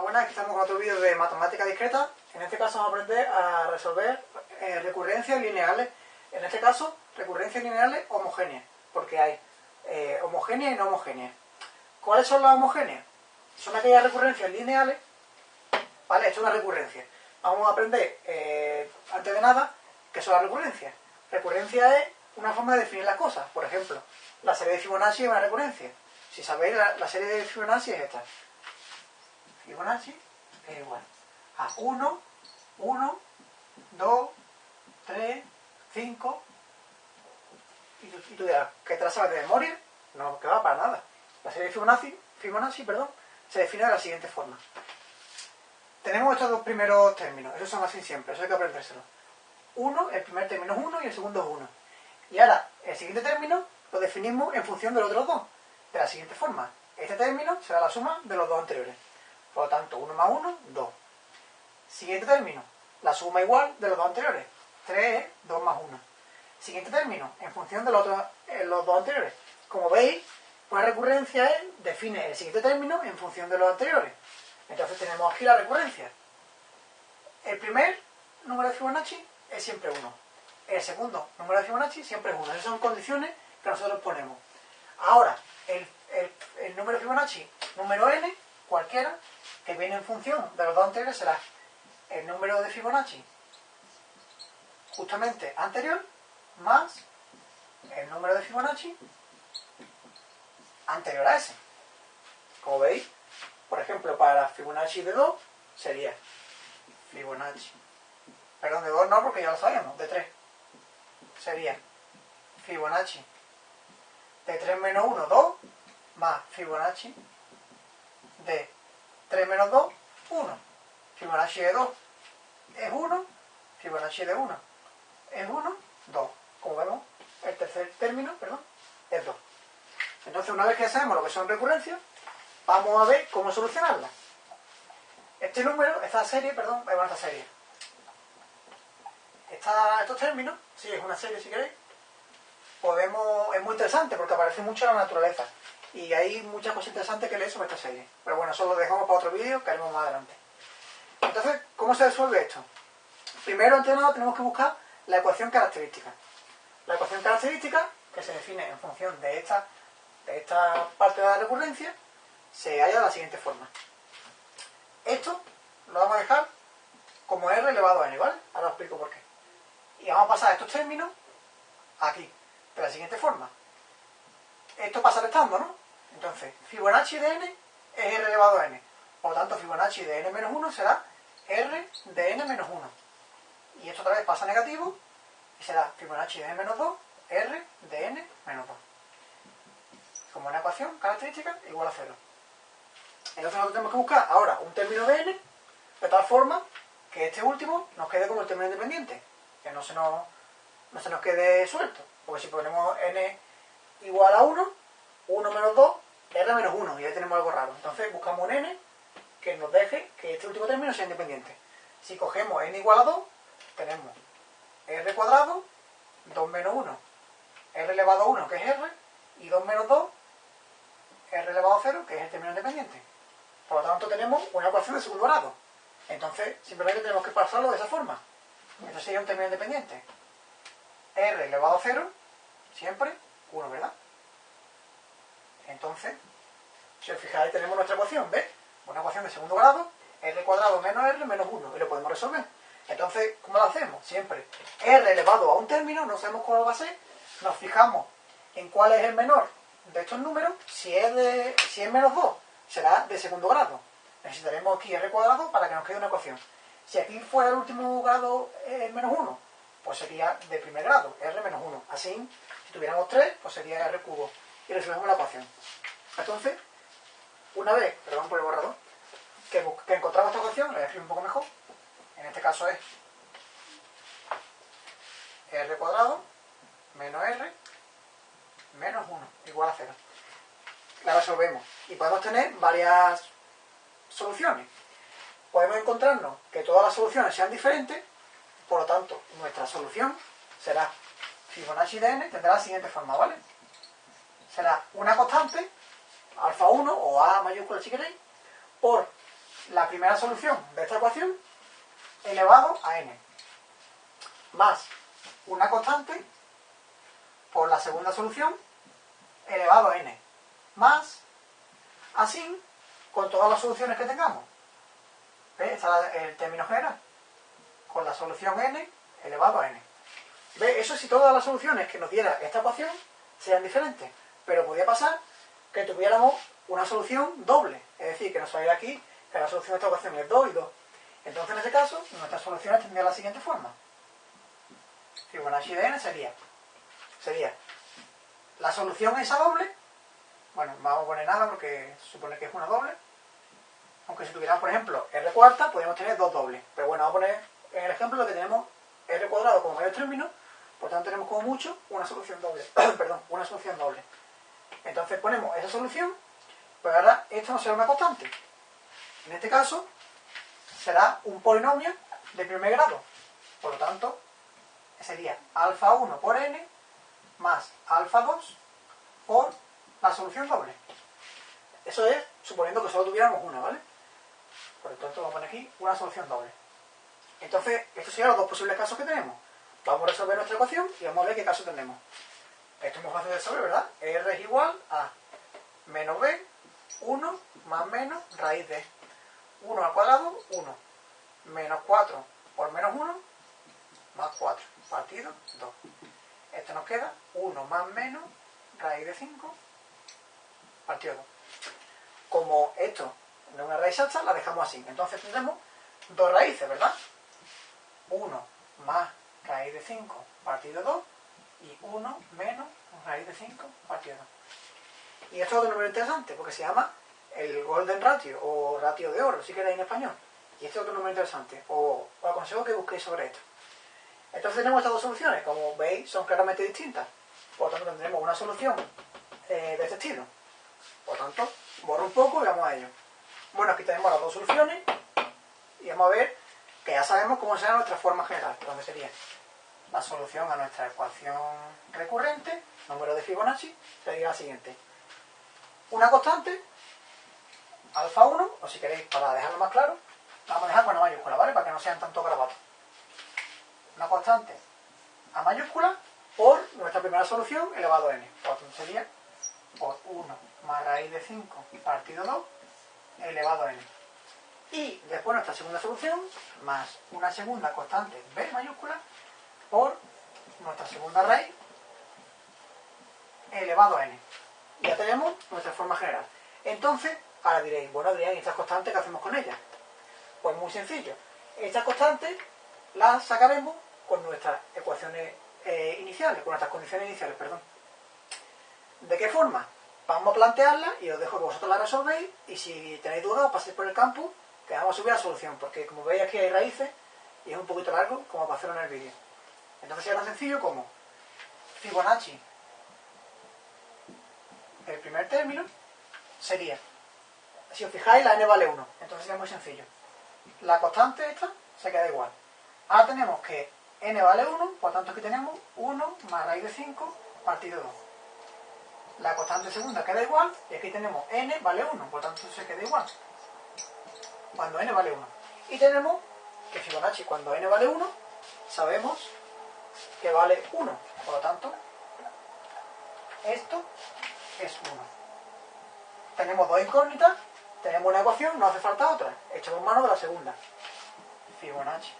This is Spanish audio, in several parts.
Buenas, aquí estamos con otro vídeo de matemática discreta. En este caso vamos a aprender a resolver eh, recurrencias lineales. En este caso, recurrencias lineales homogéneas, porque hay eh, homogéneas y no homogéneas. ¿Cuáles son las homogéneas? Son aquellas recurrencias lineales. Vale, esto es una recurrencia. Vamos a aprender, eh, antes de nada, qué son las recurrencias. Recurrencia es una forma de definir las cosas. Por ejemplo, la serie de Fibonacci es una recurrencia. Si sabéis, la, la serie de Fibonacci es esta. Fibonacci es igual a 1, 1, 2, 3, 5. Y tú, y tú dirás, ¿qué sabes de memoria? No, que va para nada. La serie de Fibonacci, Fibonacci perdón, se define de la siguiente forma. Tenemos estos dos primeros términos, esos son así siempre, eso hay que aprendérselo. Uno, el primer término es 1 y el segundo es 1. Y ahora, el siguiente término lo definimos en función de los otros dos, de la siguiente forma. Este término será la suma de los dos anteriores. Por lo tanto, 1 más 1, 2. Siguiente término, la suma igual de los dos anteriores. 3 es 2 más 1. Siguiente término, en función de los, otros, eh, dos anteriores. Como veis, una recurrencia es, define el siguiente término en función de los anteriores. Entonces tenemos aquí la recurrencia. El primer número de Fibonacci es siempre 1. El segundo número de Fibonacci siempre es 1. Esas son condiciones que nosotros ponemos. Ahora, el, el, el número de Fibonacci, número n, cualquiera, que viene en función de los dos anteriores, será el número de Fibonacci justamente anterior más el número de Fibonacci anterior a ese. Como veis, por ejemplo, para Fibonacci de 2 sería Fibonacci. Perdón, de 2 no, porque ya lo sabemos, de 3. Sería Fibonacci de 3 menos 1, 2, más Fibonacci de 3 menos 2, 1. Fibonacci de 2 es 1, Fibonacci de 1 es 1, 2. Como vemos, el tercer término, perdón, es 2. Entonces, una vez que sabemos lo que son recurrencias, vamos a ver cómo solucionarlas. Este número, esta serie, perdón, es esta serie. Esta, estos términos, sí, es una serie si queréis, podemos, es muy interesante porque aparece mucho en la naturaleza. Y hay muchas cosas interesantes que leer sobre esta serie. Pero bueno, eso lo dejamos para otro vídeo que haremos más adelante. Entonces, ¿cómo se resuelve esto? Primero, antes de nada, tenemos que buscar la ecuación característica. La ecuación característica, que se define en función de esta, de esta parte de la recurrencia, se halla de la siguiente forma. Esto lo vamos a dejar como r elevado a n, ¿vale? Ahora os explico por qué. Y vamos a pasar estos términos aquí, de la siguiente forma. Esto pasa restando, ¿no? Entonces, Fibonacci de n es r elevado a n. Por lo tanto, Fibonacci de n menos 1 será r de n menos 1. Y esto otra vez pasa negativo y será Fibonacci de n menos 2, r de n menos 2. Como una ecuación característica igual a 0. Entonces nosotros tenemos que buscar ahora un término de n de tal forma que este último nos quede como el término independiente. Que no se nos, no se nos quede suelto. Porque si ponemos n igual a 1, 1 menos 2, r menos 1. Y ahí tenemos algo raro. Entonces buscamos un n que nos deje que este último término sea independiente. Si cogemos n igual a 2, tenemos r cuadrado, 2 menos 1, r elevado a 1, que es r, y 2 menos 2, r elevado a 0, que es el término independiente. Por lo tanto, tenemos una ecuación de segundo grado. Entonces, simplemente tenemos que pasarlo de esa forma. Esto sería un término independiente. r elevado a 0, siempre 1, ¿verdad? Entonces, si os fijáis, tenemos nuestra ecuación, ¿ves? Una ecuación de segundo grado, r cuadrado menos r menos 1, y lo podemos resolver. Entonces, ¿cómo lo hacemos? Siempre r elevado a un término, no sabemos cuál va a ser, nos fijamos en cuál es el menor de estos números, si es, de, si es menos 2, será de segundo grado. Necesitaremos aquí r cuadrado para que nos quede una ecuación. Si aquí fuera el último grado eh, menos 1, pues sería de primer grado, r menos 1. Así, si tuviéramos 3, pues sería r cubo. Y resolvemos la ecuación. Entonces, una vez, perdón por el borrador, que, que encontramos esta ecuación, la voy a escribir un poco mejor, en este caso es r cuadrado menos r menos 1 igual a 0. La resolvemos y podemos tener varias soluciones. Podemos encontrarnos que todas las soluciones sean diferentes, por lo tanto, nuestra solución será Fibonacci de n tendrá la siguiente forma, ¿vale? Será una constante, alfa 1 o a mayúscula si queréis, por la primera solución de esta ecuación elevado a n, más una constante por la segunda solución elevado a n, más así con todas las soluciones que tengamos. ¿Ves? Este es el término general. Con la solución n elevado a n. ¿Ves? Eso si todas las soluciones que nos diera esta ecuación sean diferentes. Pero podría pasar que tuviéramos una solución doble. Es decir, que nos saliera aquí que la solución de esta ecuación es 2 y 2. Entonces, en ese caso, nuestras soluciones tendrían la siguiente forma. Fibonacci de n sería, sería la solución esa doble, bueno, vamos a poner nada porque supone que es una doble, aunque si tuviéramos, por ejemplo, r cuarta, podríamos tener dos dobles. Pero bueno, vamos a poner en el ejemplo lo que tenemos r cuadrado como mayor término, por tanto tenemos como mucho una solución doble. Perdón, una solución doble. Entonces ponemos esa solución, pero ahora esto no será una constante. En este caso, será un polinomio de primer grado. Por lo tanto, sería alfa 1 por n más alfa 2 por la solución doble. Eso es suponiendo que solo tuviéramos una, ¿vale? Por lo tanto, vamos a poner aquí una solución doble. Entonces, estos serían los dos posibles casos que tenemos. Vamos a resolver nuestra ecuación y vamos a ver qué caso tenemos. Esto es muy fácil de saber, ¿verdad? R es igual a menos b, 1 más menos raíz de 1 al cuadrado, 1. Menos 4 por menos 1, más 4. Partido 2. Esto nos queda 1 más menos raíz de 5, partido 2. Como esto no es una raíz exacta, la dejamos así. Entonces tendremos dos raíces, ¿verdad? 1 más raíz de 5 partido 2 y 1 menos raíz de 5 partido 2. Y esto es otro número interesante porque se llama el golden ratio o ratio de oro, si queréis en español. Y este es otro número interesante. O, os aconsejo que busquéis sobre esto. Entonces tenemos estas dos soluciones. Como veis, son claramente distintas. Por tanto, tendremos una solución eh, de este estilo. Por tanto, borro un poco y vamos a ello. Bueno, aquí tenemos las dos soluciones. Y vamos a ver que ya sabemos cómo será nuestra forma general. Entonces sería la solución a nuestra ecuación recurrente, número de Fibonacci, sería la siguiente. Una constante alfa 1, o si queréis, para dejarlo más claro, vamos a dejar con la mayúscula, ¿vale? Para que no sean tanto grabados. Una constante a mayúscula por nuestra primera solución elevado a n. Por tanto sería por 1 más raíz de 5 partido 2 elevado a n. Y después nuestra segunda solución más una segunda constante b mayúscula por nuestra segunda raíz elevado a n. Ya tenemos nuestra forma general. Entonces, Ahora diréis, bueno Adrián, ¿y estas constantes qué hacemos con ellas? Pues muy sencillo. Estas constantes las sacaremos con nuestras ecuaciones eh, iniciales, con nuestras condiciones iniciales, perdón. ¿De qué forma? Vamos a plantearlas y os dejo que vosotros las resolvéis y si tenéis dudas os paséis por el campo que vamos a subir la solución, porque como veis aquí hay raíces y es un poquito largo como para hacerlo en el vídeo. Entonces sería tan sencillo como Fibonacci, el primer término, sería si os fijáis, la n vale 1. Entonces es muy sencillo. La constante esta se queda igual. Ahora tenemos que n vale 1, por tanto aquí tenemos 1 más raíz de 5 partido 2. La constante segunda queda igual y aquí tenemos n vale 1, por tanto se queda igual. Cuando n vale 1. Y tenemos que Fibonacci cuando n vale 1, sabemos que vale 1. Por lo tanto, esto es 1. Tenemos dos incógnitas tenemos una ecuación, no hace falta otra. Echamos mano de la segunda. Fibonacci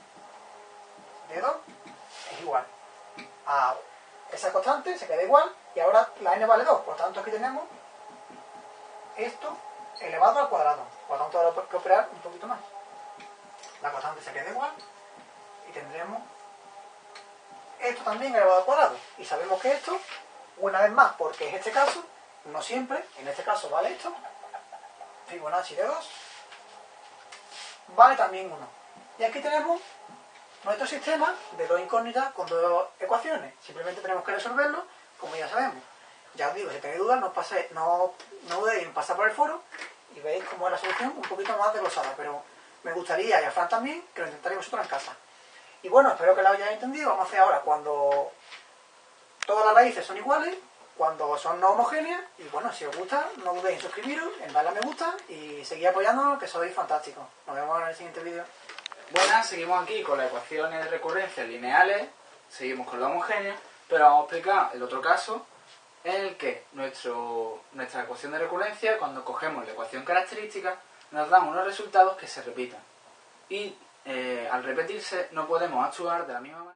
de 2 es igual a esa constante, se queda igual, y ahora la n vale 2. Por tanto, aquí tenemos esto elevado al cuadrado. Por tanto, ahora que operar un poquito más. La constante se queda igual y tendremos esto también elevado al cuadrado. Y sabemos que esto, una vez más, porque es este caso, no siempre, en este caso vale esto, Fibonacci de 2 vale también 1. Y aquí tenemos nuestro sistema de dos incógnitas con dos ecuaciones. Simplemente tenemos que resolverlo, como ya sabemos. Ya os digo, si tenéis dudas, no, pase, no, no dudéis en pasar por el foro y veis cómo es la solución un poquito más desglosada. Pero me gustaría, y a Fran también, que lo intentaréis vosotros en casa. Y bueno, espero que lo hayáis entendido. Vamos a hacer ahora, cuando todas las raíces son iguales, cuando son no homogéneas. Y bueno, si os gusta, no dudéis en suscribiros, en darle a me gusta y seguir apoyándonos, que sois fantásticos. Nos vemos en el siguiente vídeo. Buenas, seguimos aquí con las ecuaciones de recurrencia lineales, seguimos con lo homogéneo, pero vamos a explicar el otro caso en el que nuestro, nuestra ecuación de recurrencia, cuando cogemos la ecuación característica, nos dan unos resultados que se repitan. Y eh, al repetirse no podemos actuar de la misma manera.